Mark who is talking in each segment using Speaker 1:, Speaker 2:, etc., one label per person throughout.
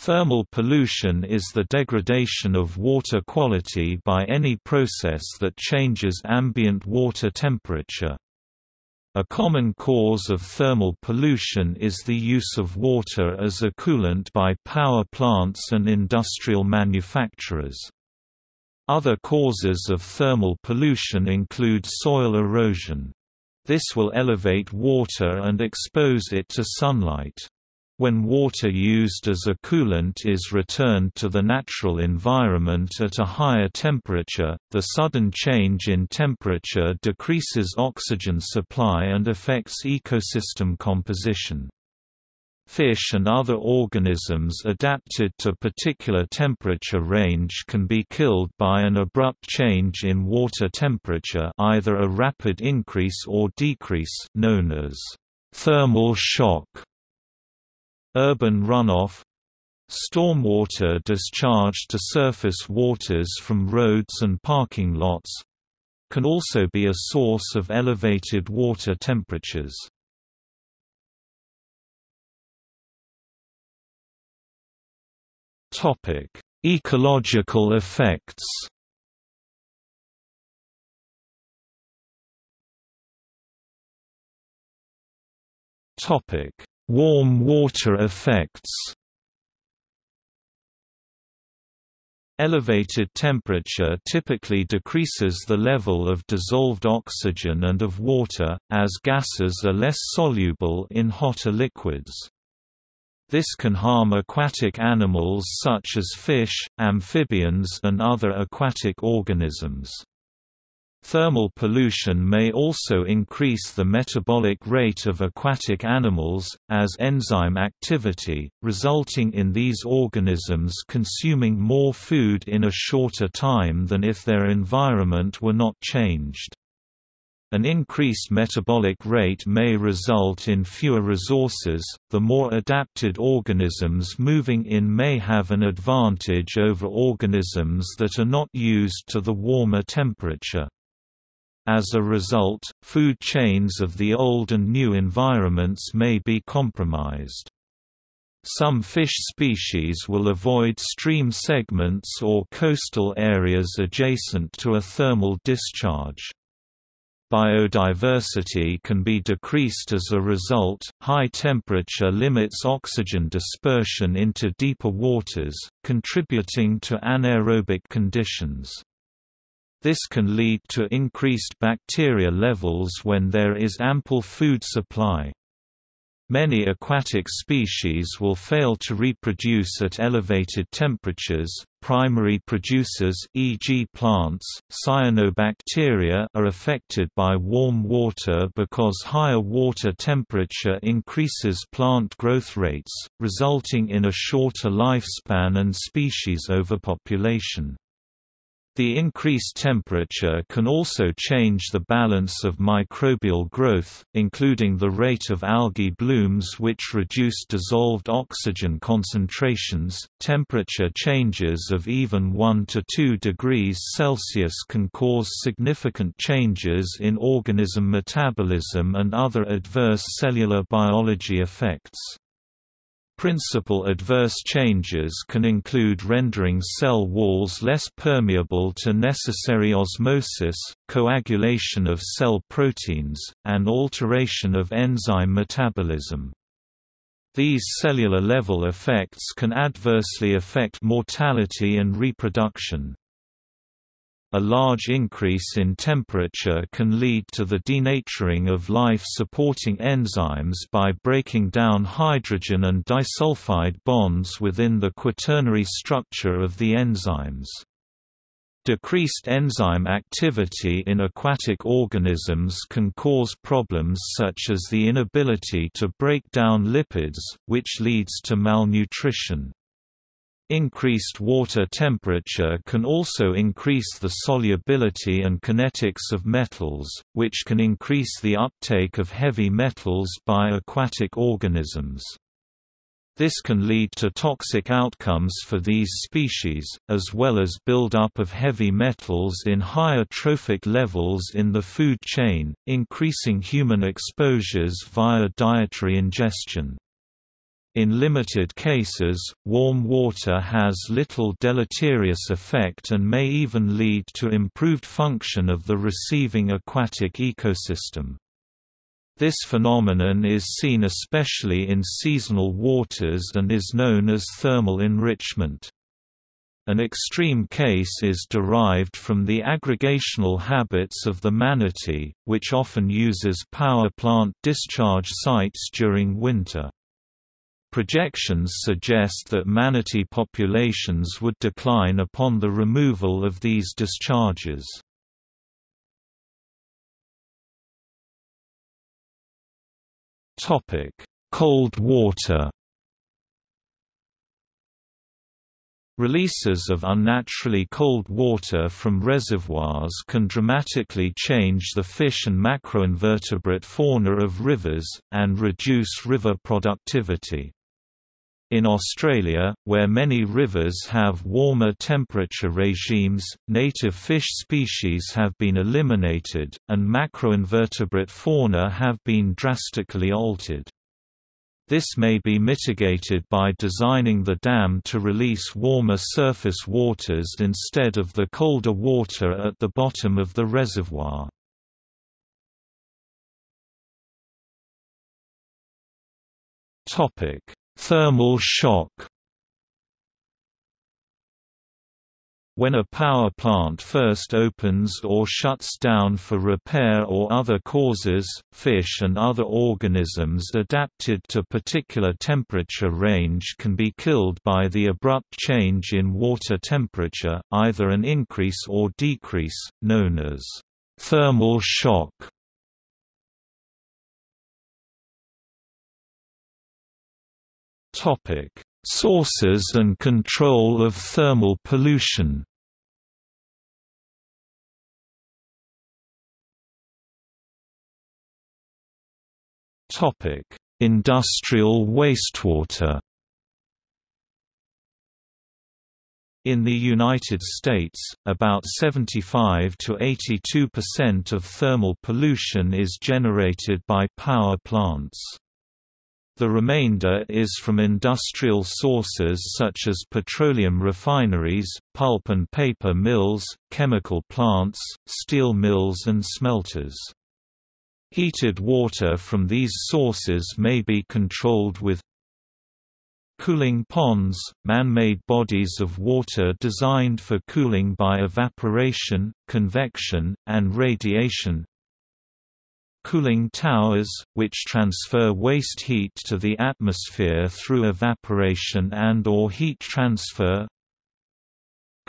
Speaker 1: Thermal pollution is the degradation of water quality by any process that changes ambient water temperature. A common cause of thermal pollution is the use of water as a coolant by power plants and industrial manufacturers. Other causes of thermal pollution include soil erosion. This will elevate water and expose it to sunlight. When water used as a coolant is returned to the natural environment at a higher temperature, the sudden change in temperature decreases oxygen supply and affects ecosystem composition. Fish and other organisms adapted to particular temperature range can be killed by an abrupt change in water temperature either a rapid increase or decrease known as thermal shock Urban runoff Stormwater discharged to surface waters from roads and parking lots can also be a source of elevated water temperatures. Topic: Ecological effects. Topic: Warm water effects Elevated temperature typically decreases the level of dissolved oxygen and of water, as gases are less soluble in hotter liquids. This can harm aquatic animals such as fish, amphibians and other aquatic organisms. Thermal pollution may also increase the metabolic rate of aquatic animals, as enzyme activity, resulting in these organisms consuming more food in a shorter time than if their environment were not changed. An increased metabolic rate may result in fewer resources, the more adapted organisms moving in may have an advantage over organisms that are not used to the warmer temperature. As a result, food chains of the old and new environments may be compromised. Some fish species will avoid stream segments or coastal areas adjacent to a thermal discharge. Biodiversity can be decreased as a result, high temperature limits oxygen dispersion into deeper waters, contributing to anaerobic conditions. This can lead to increased bacteria levels when there is ample food supply. Many aquatic species will fail to reproduce at elevated temperatures. Primary producers, e.g., plants, cyanobacteria, are affected by warm water because higher water temperature increases plant growth rates, resulting in a shorter lifespan and species overpopulation. The increased temperature can also change the balance of microbial growth, including the rate of algae blooms which reduce dissolved oxygen concentrations. Temperature changes of even 1 to 2 degrees Celsius can cause significant changes in organism metabolism and other adverse cellular biology effects. Principal adverse changes can include rendering cell walls less permeable to necessary osmosis, coagulation of cell proteins, and alteration of enzyme metabolism. These cellular-level effects can adversely affect mortality and reproduction. A large increase in temperature can lead to the denaturing of life-supporting enzymes by breaking down hydrogen and disulfide bonds within the quaternary structure of the enzymes. Decreased enzyme activity in aquatic organisms can cause problems such as the inability to break down lipids, which leads to malnutrition. Increased water temperature can also increase the solubility and kinetics of metals, which can increase the uptake of heavy metals by aquatic organisms. This can lead to toxic outcomes for these species, as well as build-up of heavy metals in higher trophic levels in the food chain, increasing human exposures via dietary ingestion. In limited cases, warm water has little deleterious effect and may even lead to improved function of the receiving aquatic ecosystem. This phenomenon is seen especially in seasonal waters and is known as thermal enrichment. An extreme case is derived from the aggregational habits of the manatee, which often uses power plant discharge sites during winter. Projections suggest that manatee populations would decline upon the removal of these discharges. Cold water Releases of unnaturally cold water from reservoirs can dramatically change the fish and macroinvertebrate fauna of rivers, and reduce river productivity. In Australia, where many rivers have warmer temperature regimes, native fish species have been eliminated, and macroinvertebrate fauna have been drastically altered. This may be mitigated by designing the dam to release warmer surface waters instead of the colder water at the bottom of the reservoir. Topic Thermal shock When a power plant first opens or shuts down for repair or other causes, fish and other organisms adapted to particular temperature range can be killed by the abrupt change in water temperature, either an increase or decrease, known as thermal shock. Topic: Sources and control of thermal pollution. Topic: Industrial wastewater. In the United States, about 75 to 82% of thermal pollution is generated by power plants. The remainder is from industrial sources such as petroleum refineries, pulp and paper mills, chemical plants, steel mills and smelters. Heated water from these sources may be controlled with Cooling ponds, man-made bodies of water designed for cooling by evaporation, convection, and radiation Cooling towers, which transfer waste heat to the atmosphere through evaporation and or heat transfer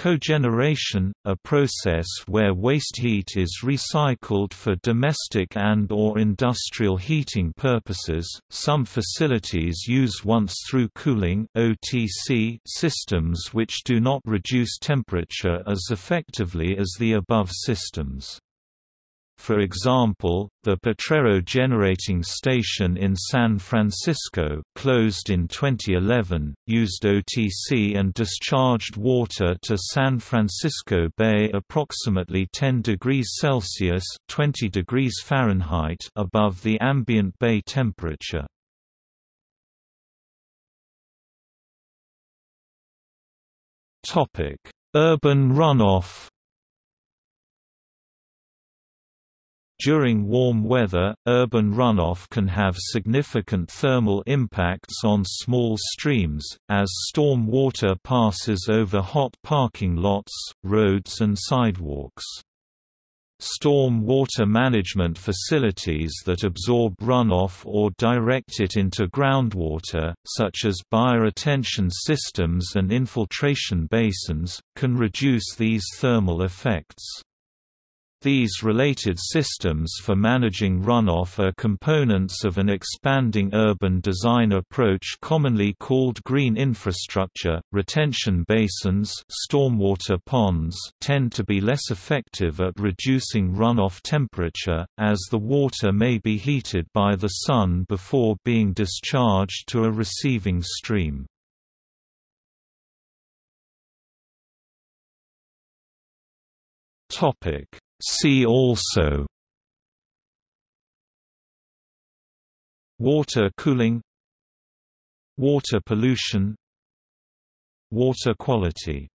Speaker 1: Cogeneration, a process where waste heat is recycled for domestic and or industrial heating purposes. Some facilities use once-through cooling (OTC) systems which do not reduce temperature as effectively as the above systems. For example, the Potrero Generating Station in San Francisco, closed in 2011, used OTC and discharged water to San Francisco Bay approximately 10 degrees Celsius (20 degrees Fahrenheit) above the ambient bay temperature. Urban runoff During warm weather, urban runoff can have significant thermal impacts on small streams, as storm water passes over hot parking lots, roads and sidewalks. Storm water management facilities that absorb runoff or direct it into groundwater, such as bioretention systems and infiltration basins, can reduce these thermal effects. These related systems for managing runoff are components of an expanding urban design approach commonly called green infrastructure. Retention basins, stormwater ponds tend to be less effective at reducing runoff temperature as the water may be heated by the sun before being discharged to a receiving stream. Topic See also. Water cooling. Water pollution. Water quality